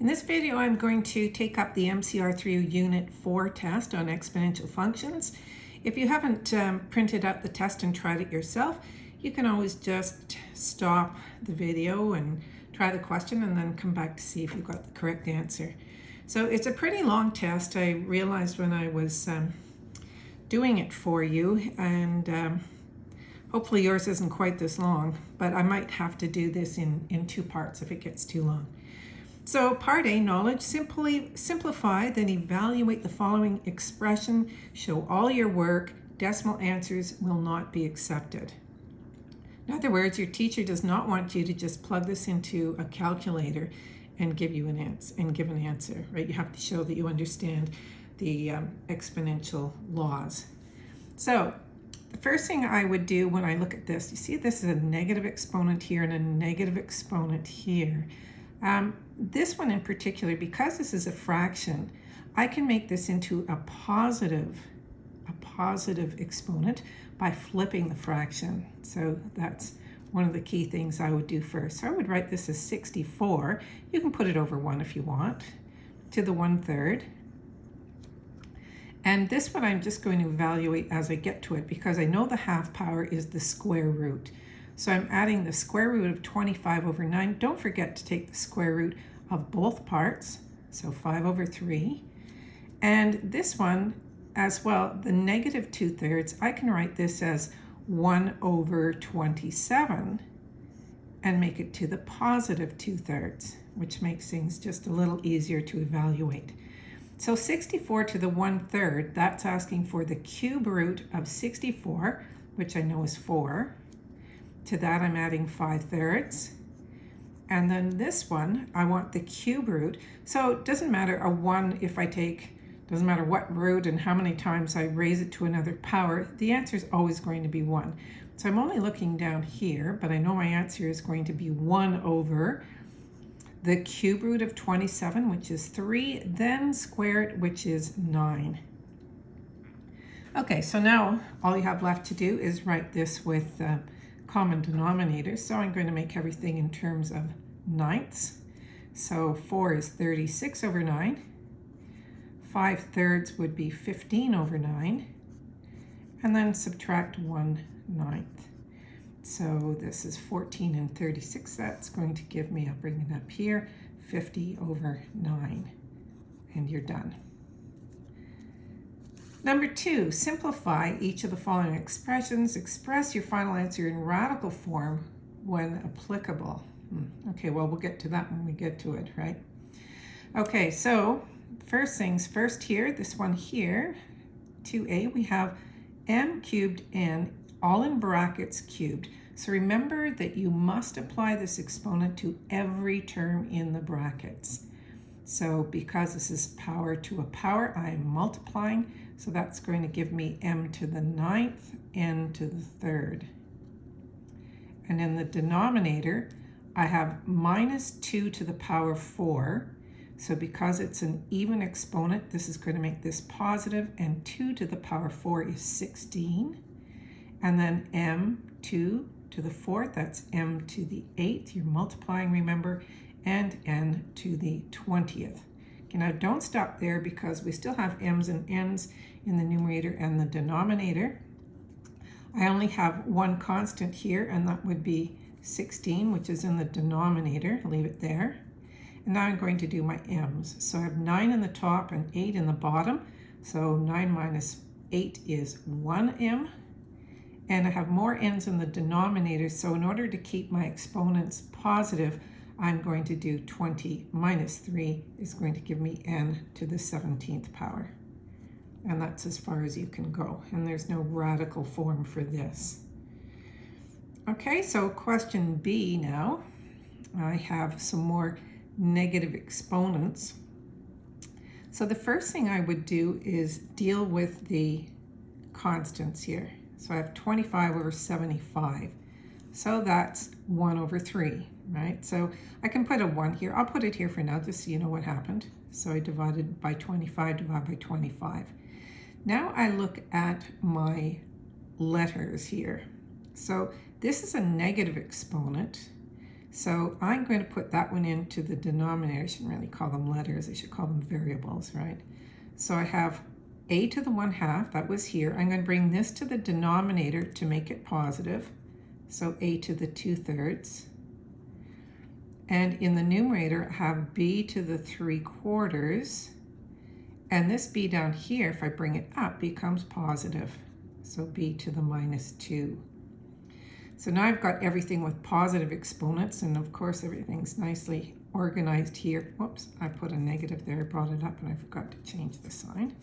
In this video, I'm going to take up the MCR3 Unit 4 test on exponential functions. If you haven't um, printed out the test and tried it yourself, you can always just stop the video and try the question and then come back to see if you got the correct answer. So it's a pretty long test. I realized when I was um, doing it for you and um, hopefully yours isn't quite this long, but I might have to do this in, in two parts if it gets too long. So part A, knowledge, simply simplify, then evaluate the following expression, show all your work, decimal answers will not be accepted. In other words, your teacher does not want you to just plug this into a calculator and give you an answer and give an answer, right? You have to show that you understand the um, exponential laws. So the first thing I would do when I look at this, you see this is a negative exponent here and a negative exponent here. Um, this one in particular, because this is a fraction, I can make this into a positive, a positive exponent by flipping the fraction. So that's one of the key things I would do first. So I would write this as 64. You can put it over 1 if you want, to the 1 third. And this one I'm just going to evaluate as I get to it because I know the half power is the square root. So I'm adding the square root of 25 over 9. Don't forget to take the square root of both parts, so 5 over 3. And this one as well, the negative 2 thirds, I can write this as 1 over 27 and make it to the positive 2 thirds, which makes things just a little easier to evaluate. So 64 to the 1 third, that's asking for the cube root of 64, which I know is 4, to that I'm adding 5 thirds. And then this one, I want the cube root. So it doesn't matter a 1 if I take, doesn't matter what root and how many times I raise it to another power, the answer is always going to be 1. So I'm only looking down here, but I know my answer is going to be 1 over the cube root of 27, which is 3, then squared, which is 9. Okay, so now all you have left to do is write this with uh, common denominator. So I'm going to make everything in terms of ninths. So 4 is 36 over 9. 5 thirds would be 15 over 9. And then subtract 1 ninth. So this is 14 and 36. That's going to give me, I'll bring it up here, 50 over 9. And you're done. Number two, simplify each of the following expressions. Express your final answer in radical form when applicable. Hmm. Okay, well, we'll get to that when we get to it, right? Okay, so first things first here, this one here, 2a, we have m cubed n, all in brackets cubed. So remember that you must apply this exponent to every term in the brackets. So because this is power to a power, I'm multiplying. So that's going to give me m to the ninth, n to the third. And in the denominator, I have minus 2 to the power 4. So because it's an even exponent, this is going to make this positive, and 2 to the power 4 is 16. And then m2 to the fourth, that's m to the eighth. You're multiplying, remember, and n to the 20th. Now don't stop there because we still have m's and n's in the numerator and the denominator. I only have one constant here, and that would be 16, which is in the denominator. leave it there. And now I'm going to do my m's. So I have 9 in the top and 8 in the bottom. So 9 minus 8 is 1m. And I have more n's in the denominator. So in order to keep my exponents positive, I'm going to do 20 minus 3 is going to give me n to the 17th power. And that's as far as you can go. And there's no radical form for this. Okay, so question B now. I have some more negative exponents. So the first thing I would do is deal with the constants here. So I have 25 over 75. So that's 1 over 3 right? So I can put a 1 here. I'll put it here for now just so you know what happened. So I divided by 25, divide by 25. Now I look at my letters here. So this is a negative exponent. So I'm going to put that one into the denominator. I shouldn't really call them letters. I should call them variables, right? So I have a to the 1 half, that was here. I'm going to bring this to the denominator to make it positive. So a to the 2 thirds. And in the numerator, have b to the 3 quarters. And this b down here, if I bring it up, becomes positive. So b to the minus 2. So now I've got everything with positive exponents, and of course everything's nicely organized here. Whoops, I put a negative there, I brought it up and I forgot to change the sign.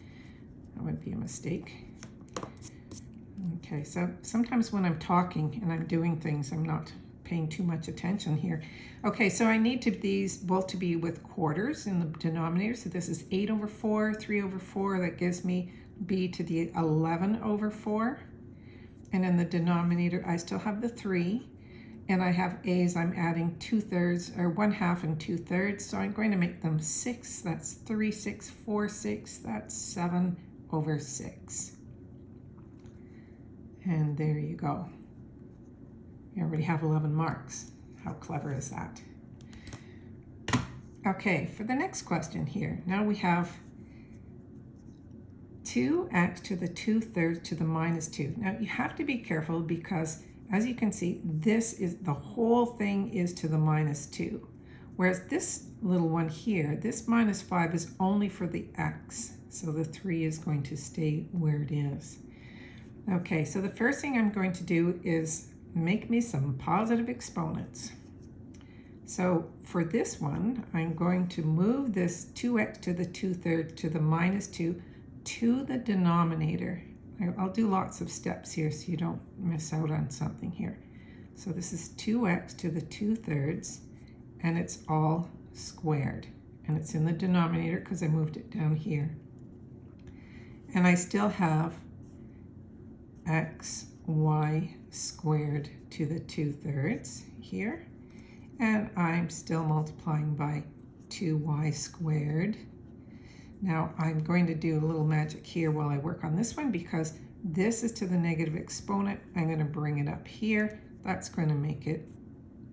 That would be a mistake. Okay, so sometimes when I'm talking and I'm doing things, I'm not paying too much attention here. Okay, so I need to these both to be with quarters in the denominator. So this is 8 over 4, 3 over 4. That gives me b to the 11 over 4. And in the denominator, I still have the 3. And I have a's, I'm adding 2 thirds, or 1 half and 2 thirds. So I'm going to make them 6. That's 3, 6, 4, 6. That's 7 over 6. And there you go. You already have 11 marks. How clever is that? Okay, for the next question here, now we have 2x to the 2 thirds to the minus 2. Now you have to be careful because as you can see, this is the whole thing is to the minus 2. Whereas this little one here, this minus 5 is only for the x. So the 3 is going to stay where it is. Okay, so the first thing I'm going to do is make me some positive exponents. So for this one, I'm going to move this 2x to the 2 thirds to the minus 2 to the denominator. I'll do lots of steps here so you don't miss out on something here. So this is 2x to the 2 thirds, and it's all squared. And it's in the denominator because I moved it down here. And I still have x, y squared to the 2 thirds here. And I'm still multiplying by 2y squared now I'm going to do a little magic here while I work on this one because this is to the negative exponent. I'm going to bring it up here. That's going to make it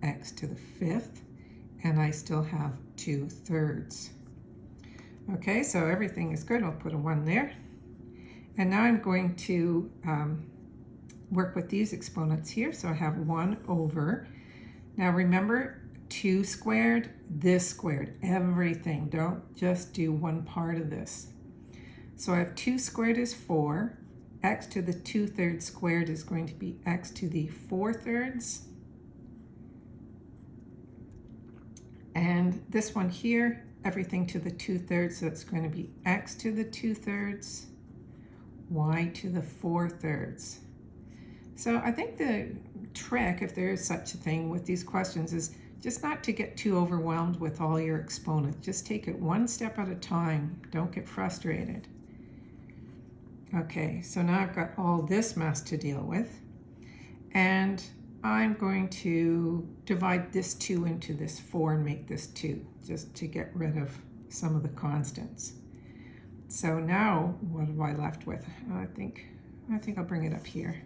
x to the fifth. And I still have 2 thirds. Okay, so everything is good. I'll put a 1 there. And now I'm going to um, work with these exponents here. So I have 1 over. Now remember, 2 squared, this squared, everything. Don't just do one part of this. So I have 2 squared is 4. x to the 2 thirds squared is going to be x to the 4 thirds. And this one here, everything to the 2 thirds, so it's going to be x to the 2 thirds, y to the 4 thirds. So I think the trick, if there is such a thing with these questions, is just not to get too overwhelmed with all your exponents. Just take it one step at a time. Don't get frustrated. Okay, so now I've got all this mess to deal with. And I'm going to divide this 2 into this 4 and make this 2, just to get rid of some of the constants. So now, what have I left with? I think, I think I'll bring it up here.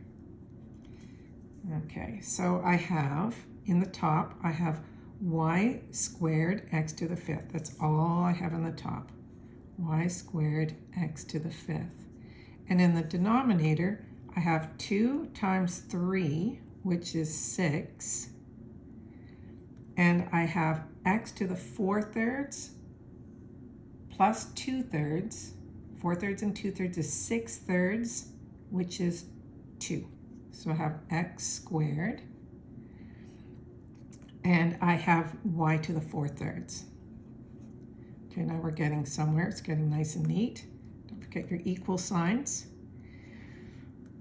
Okay, so I have in the top, I have y squared x to the fifth. That's all I have in the top. y squared x to the fifth. And in the denominator, I have 2 times 3, which is 6. And I have x to the 4 thirds plus 2 thirds. 4 thirds and 2 thirds is 6 thirds, which is 2. So I have x squared and I have y to the 4 thirds. Okay, now we're getting somewhere. It's getting nice and neat. Don't forget your equal signs.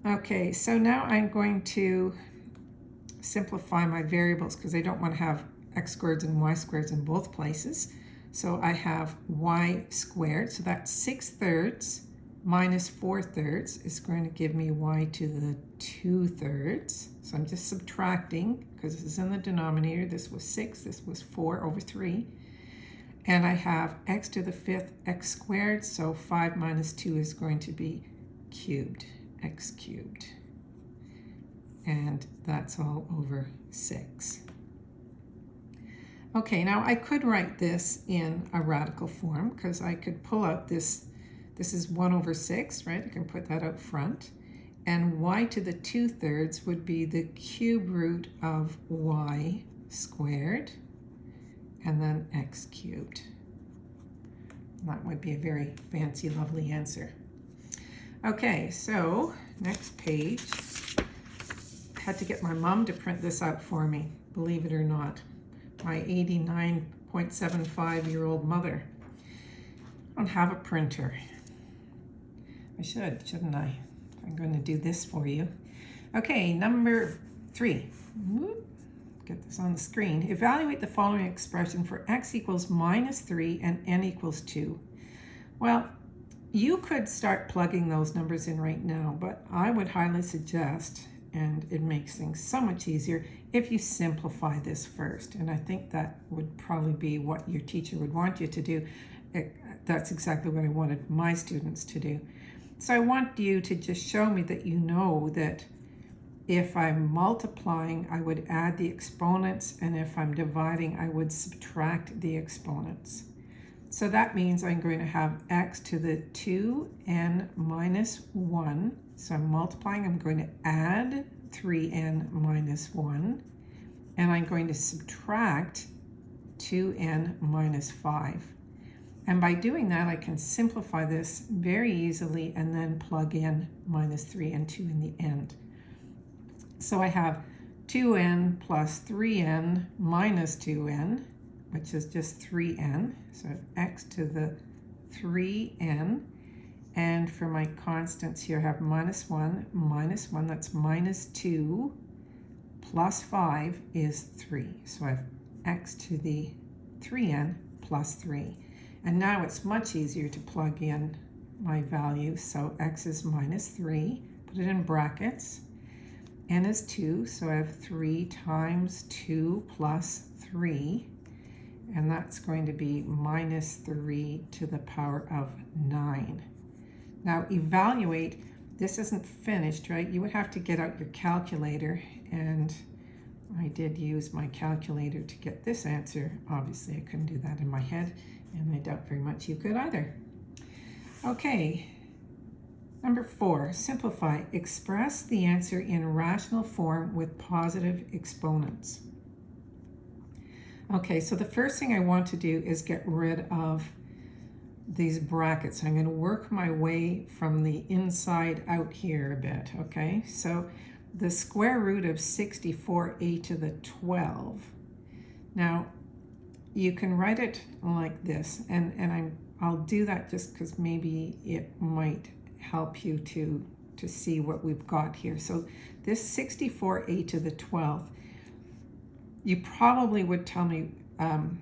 Okay, so now I'm going to simplify my variables because I don't want to have x squareds and y squareds in both places. So I have y squared, so that's 6 thirds minus 4 thirds is going to give me y to the 2 thirds. So I'm just subtracting because this is in the denominator. This was 6, this was 4 over 3. And I have x to the fifth x squared, so 5 minus 2 is going to be cubed, x cubed. And that's all over 6. Okay, now I could write this in a radical form because I could pull out this, this is 1 over 6, right? You can put that out front. And y to the 2 thirds would be the cube root of y squared and then x cubed. That would be a very fancy, lovely answer. Okay, so next page. I had to get my mom to print this out for me, believe it or not my 89.75 year old mother. I don't have a printer. I should, shouldn't I? I'm going to do this for you. Okay, number three. Get this on the screen. Evaluate the following expression for x equals minus 3 and n equals 2. Well, you could start plugging those numbers in right now, but I would highly suggest and it makes things so much easier if you simplify this first. And I think that would probably be what your teacher would want you to do. It, that's exactly what I wanted my students to do. So I want you to just show me that you know that if I'm multiplying, I would add the exponents, and if I'm dividing, I would subtract the exponents. So that means I'm going to have x to the 2n minus 1 so I'm multiplying, I'm going to add 3n minus 1, and I'm going to subtract 2n minus 5. And by doing that, I can simplify this very easily and then plug in minus 3 and 2 in the end. So I have 2n plus 3n minus 2n, which is just 3n. So x to the 3n and for my constants here, I have minus 1, minus 1, that's minus 2, plus 5 is 3. So I have x to the 3n plus 3. And now it's much easier to plug in my value. So x is minus 3, put it in brackets. n is 2, so I have 3 times 2 plus 3. And that's going to be minus 3 to the power of 9. Now evaluate, this isn't finished, right? You would have to get out your calculator and I did use my calculator to get this answer. Obviously I couldn't do that in my head and I doubt very much you could either. Okay, number four, simplify. Express the answer in rational form with positive exponents. Okay, so the first thing I want to do is get rid of these brackets. I'm going to work my way from the inside out here a bit, okay? So the square root of 64a to the 12. Now, you can write it like this, and, and I'm, I'll do that just because maybe it might help you to, to see what we've got here. So this 64a to the 12th you probably would tell me, um,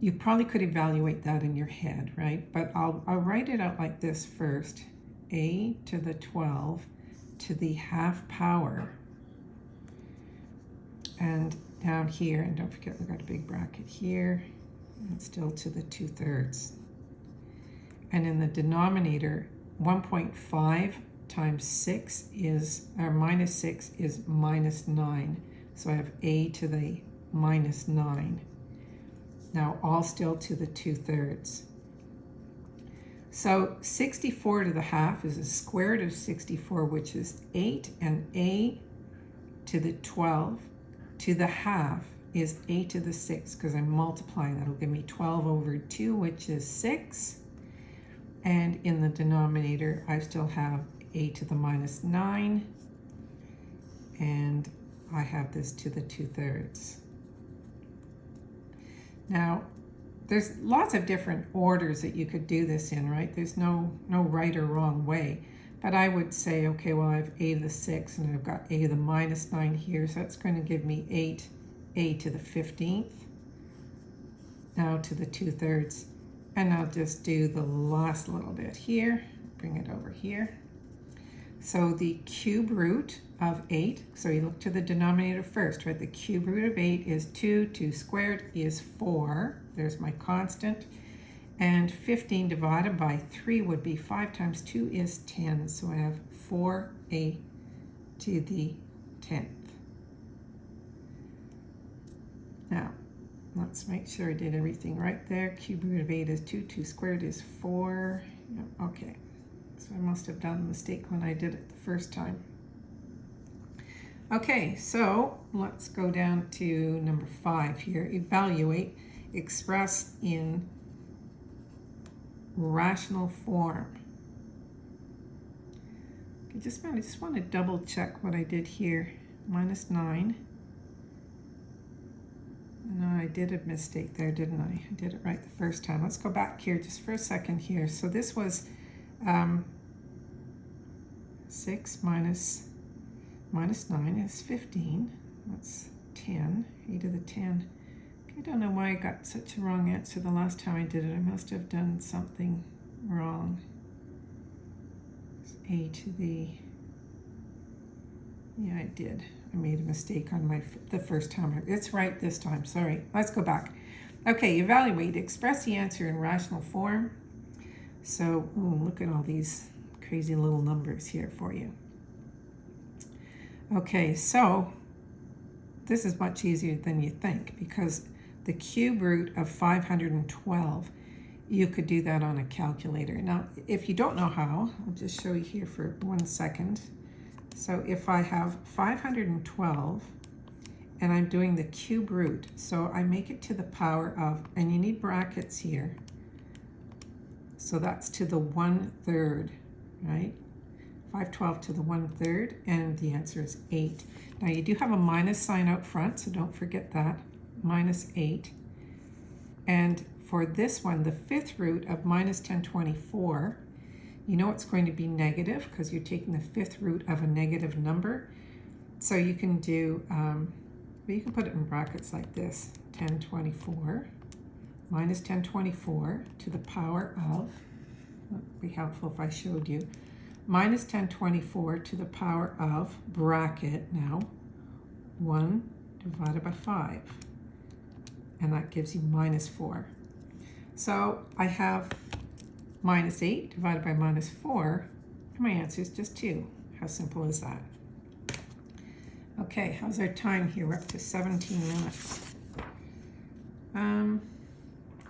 you probably could evaluate that in your head, right? But I'll, I'll write it out like this first. a to the 12 to the half power. And down here, and don't forget we've got a big bracket here, and still to the 2 thirds. And in the denominator, 1.5 times 6 is, or minus 6 is minus 9. So I have a to the minus 9. Now all still to the 2 thirds. So 64 to the half is a square root of 64, which is 8, and a to the 12 to the half is a to the 6, because I'm multiplying. That'll give me 12 over 2, which is 6. And in the denominator, I still have a to the minus 9, and I have this to the 2 thirds. Now, there's lots of different orders that you could do this in, right? There's no, no right or wrong way. But I would say, okay, well, I have a to the 6, and I've got a to the minus 9 here, so that's going to give me 8 a to the 15th. Now to the 2 thirds. And I'll just do the last little bit here, bring it over here. So the cube root of 8, so you look to the denominator first, right? The cube root of 8 is 2, 2 squared is 4. There's my constant. And 15 divided by 3 would be 5 times 2 is 10. So I have 4a to the 10th. Now, let's make sure I did everything right there. Cube root of 8 is 2, 2 squared is 4. Okay, so I must have done a mistake when I did it the first time. Okay, so let's go down to number 5 here. Evaluate, express in rational form. I just, I just want to double check what I did here. Minus 9 no, I did a mistake there, didn't I? I did it right the first time. Let's go back here just for a second here. So this was um, 6 minus, minus 9 is 15. That's 10, e to the 10. I don't know why I got such a wrong answer the last time I did it. I must have done something wrong. It's a to the, yeah, I did. I made a mistake on my the first time. It's right this time. Sorry. Let's go back. Okay, evaluate. Express the answer in rational form. So, ooh, look at all these crazy little numbers here for you. Okay, so this is much easier than you think because the cube root of 512, you could do that on a calculator. Now, if you don't know how, I'll just show you here for one second. So if I have 512 and I'm doing the cube root, so I make it to the power of, and you need brackets here. So that's to the one third, right? 512 to the one third, and the answer is eight. Now you do have a minus sign out front, so don't forget that, minus eight. And for this one, the fifth root of minus 1024, you know it's going to be negative because you're taking the fifth root of a negative number. So you can do, um, you can put it in brackets like this, 1024 minus 1024 to the power of, would be helpful if I showed you, minus 1024 to the power of bracket now, 1 divided by 5. And that gives you minus 4. So I have minus 8 divided by minus 4, and my answer is just 2. How simple is that? Okay, how's our time here? We're up to 17 minutes. Um,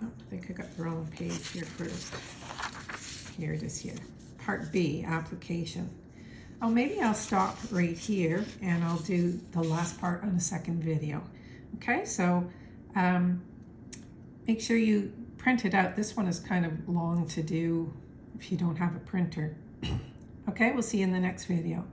oh, I think I got the wrong page here first. Here it is here. Part B, application. Oh, maybe I'll stop right here and I'll do the last part on the second video. Okay, so um, make sure you print it out. This one is kind of long to do if you don't have a printer. okay, we'll see you in the next video.